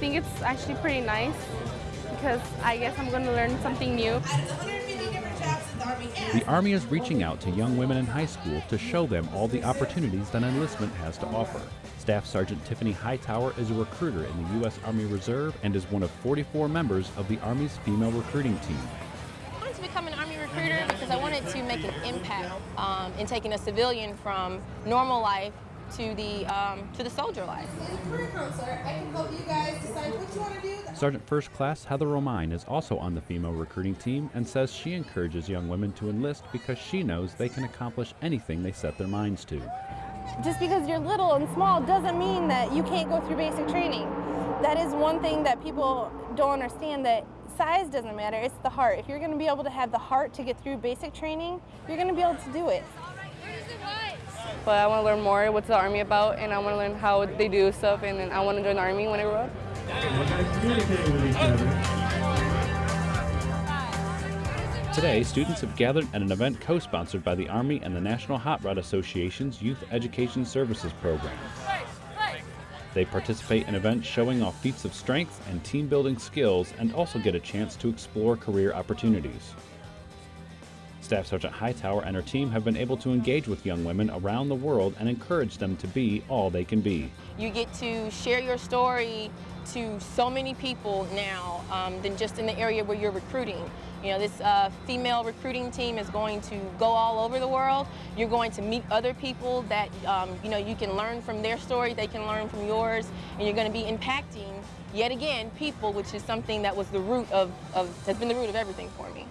think it's actually pretty nice because I guess I'm going to learn something new. The Army is reaching out to young women in high school to show them all the opportunities that enlistment has to offer. Staff Sergeant Tiffany Hightower is a recruiter in the U.S. Army Reserve and is one of 44 members of the Army's female recruiting team. I wanted to become an Army recruiter because I wanted to make an impact um, in taking a civilian from normal life to the um, to the soldier life. Career counselor, I can help you guys decide what you want to do. Sergeant First Class Heather Romine is also on the female recruiting team and says she encourages young women to enlist because she knows they can accomplish anything they set their minds to. Just because you're little and small doesn't mean that you can't go through basic training. That is one thing that people don't understand that size doesn't matter, it's the heart. If you're going to be able to have the heart to get through basic training, you're going to be able to do it. But I want to learn more what's the Army about and I want to learn how they do stuff and then I want to join the Army when I grow up. Today, students have gathered at an event co-sponsored by the Army and the National Hot Rod Association's Youth Education Services Program. They participate in events showing off feats of strength and team building skills and also get a chance to explore career opportunities. Staff Sergeant Hightower and her team have been able to engage with young women around the world and encourage them to be all they can be. You get to share your story to so many people now um, than just in the area where you're recruiting. You know, this uh, female recruiting team is going to go all over the world. You're going to meet other people that, um, you know, you can learn from their story, they can learn from yours, and you're going to be impacting, yet again, people, which is something that was the root of, of has been the root of everything for me.